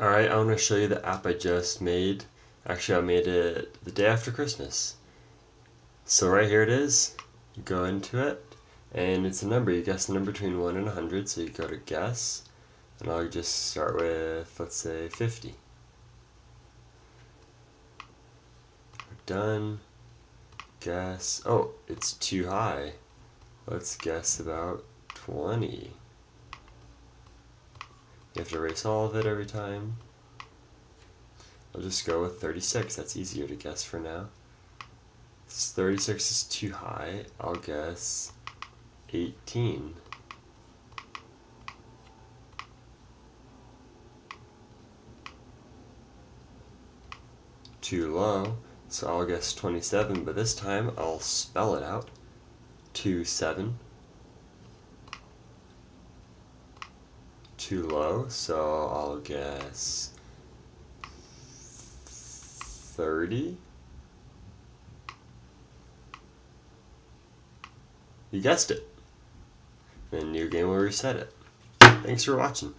Alright, I want to show you the app I just made. Actually, I made it the day after Christmas. So right here it is. You go into it, and it's a number. You guess the number between 1 and 100, so you go to guess. And I'll just start with, let's say, 50. We're done. Guess. Oh, it's too high. Let's guess about 20. You have to erase all of it every time. I'll just go with 36, that's easier to guess for now. 36 is too high, I'll guess 18. Too low, so I'll guess 27, but this time I'll spell it out. 2, 7. Too low, so I'll guess 30. You guessed it. And new game will reset it. Thanks for watching.